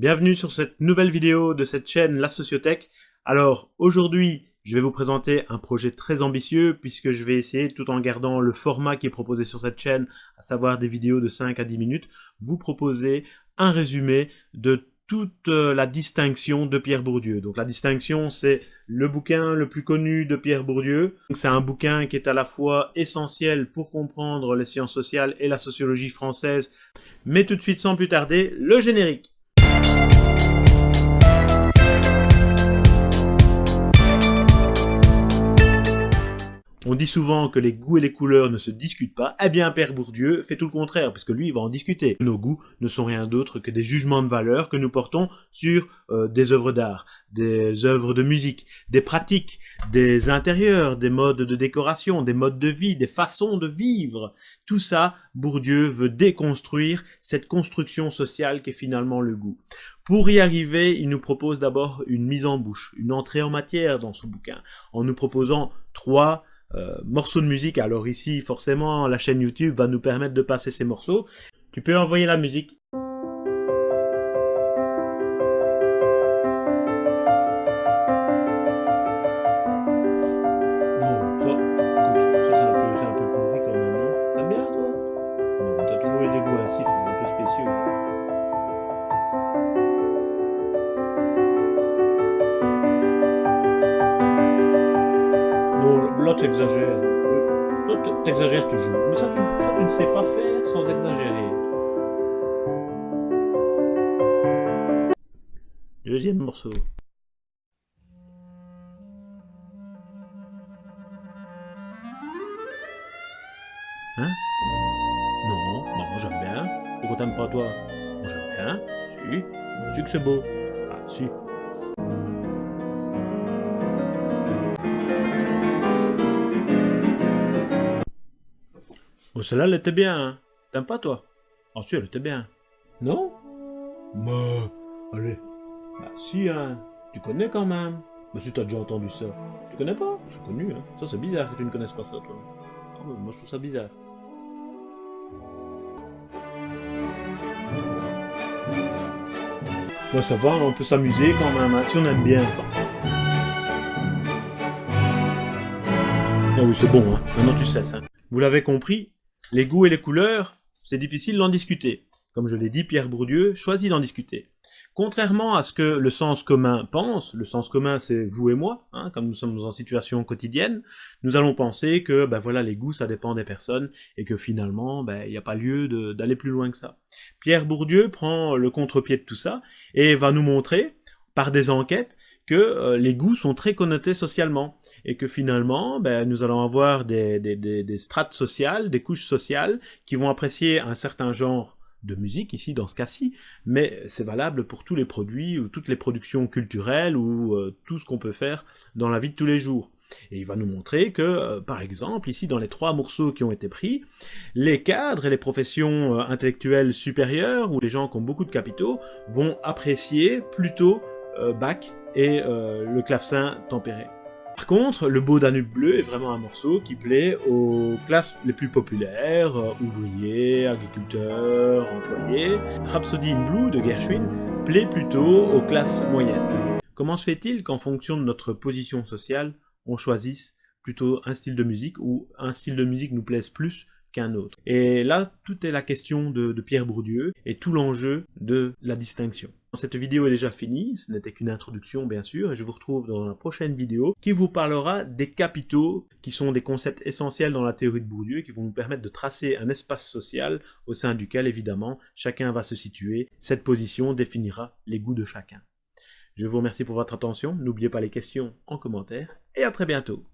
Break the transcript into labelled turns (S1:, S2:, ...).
S1: Bienvenue sur cette nouvelle vidéo de cette chaîne La Sociothèque. Alors aujourd'hui, je vais vous présenter un projet très ambitieux puisque je vais essayer, tout en gardant le format qui est proposé sur cette chaîne, à savoir des vidéos de 5 à 10 minutes, vous proposer un résumé de toute euh, la distinction de Pierre Bourdieu. Donc la distinction, c'est le bouquin le plus connu de Pierre Bourdieu. C'est un bouquin qui est à la fois essentiel pour comprendre les sciences sociales et la sociologie française. Mais tout de suite, sans plus tarder, le générique. On dit souvent que les goûts et les couleurs ne se discutent pas. Eh bien, Père Bourdieu fait tout le contraire, puisque lui, il va en discuter. Nos goûts ne sont rien d'autre que des jugements de valeur que nous portons sur euh, des œuvres d'art, des œuvres de musique, des pratiques, des intérieurs, des modes de décoration, des modes de vie, des façons de vivre. Tout ça, Bourdieu veut déconstruire cette construction sociale qui est finalement le goût. Pour y arriver, il nous propose d'abord une mise en bouche, une entrée en matière dans ce bouquin, en nous proposant trois morceaux de musique. Alors ici, forcément, la chaîne YouTube va nous permettre de passer ces morceaux. Tu peux envoyer la musique. C'est un peu, pourri quand même, non? Toi? T'as toujours eu des goûts ainsi, un peu spéciaux. Exagères. Euh, Toi tu exagères toujours. Mais ça, tu, toi, tu ne sais pas faire sans exagérer. Deuxième morceau. Hein? Non, non, j'aime bien. Pourquoi t'aimes pas toi? J'aime bien. Si. Si que c'est beau. Ah, si. Oh, celle-là, elle était bien, hein. T'aimes pas, toi? Ah, si, elle était bien. Non? Bah, allez. Bah, si, hein. Tu connais quand même. Bah, si t'as déjà entendu ça. Tu connais pas? C'est connu, hein. Ça, c'est bizarre que tu ne connaisses pas ça, toi. Ah, ouais, moi, je trouve ça bizarre. Bah, ça va, on peut s'amuser quand même, hein, si on aime bien. Ah oui, c'est bon, hein. Maintenant, tu sais ça. Vous l'avez compris, les goûts et les couleurs, c'est difficile d'en discuter. Comme je l'ai dit, Pierre Bourdieu choisit d'en discuter. Contrairement à ce que le sens commun pense, le sens commun c'est vous et moi, hein, comme nous sommes en situation quotidienne, nous allons penser que ben voilà les goûts ça dépend des personnes et que finalement ben, il n'y a pas lieu d'aller plus loin que ça. Pierre Bourdieu prend le contre-pied de tout ça et va nous montrer par des enquêtes que euh, les goûts sont très connotés socialement et que finalement, ben, nous allons avoir des, strates sociales, des couches sociales qui vont apprécier un certain genre de musique, ici dans ce cas-ci, mais c'est valable pour tous les produits ou toutes les productions culturelles ou euh, tout ce qu'on peut faire dans la vie de tous les jours. Et il va nous montrer que, euh, par exemple, ici dans les trois morceaux qui ont été pris, les cadres et les professions intellectuelles supérieures ou les gens qui ont beaucoup de capitaux vont apprécier plutôt Bach et le clavecin tempéré. Par contre, le beau Danube bleu est vraiment un morceau qui plaît aux classes les plus populaires, euh, ouvriers, agriculteurs, employés. Rhapsody in Blue de Gershwin plaît plutôt aux classes moyennes. Comment se fait-il qu'en fonction de notre position sociale, on choisisse plutôt un style de musique ou un style de musique nous plaise plus qu'un autre. Et là, tout est la question de, Pierre Bourdieu et tout l'enjeu de la distinction. Cette vidéo est déjà finie, ce n'était qu'une introduction bien sûr, et je vous retrouve dans la prochaine vidéo qui vous parlera des capitaux, qui sont des concepts essentiels dans la théorie de Bourdieu, et qui vont nous permettre de tracer un espace social au sein duquel évidemment chacun va se situer. Cette position définira les goûts de chacun. Je vous remercie pour votre attention, n'oubliez pas les questions en commentaire, et à très bientôt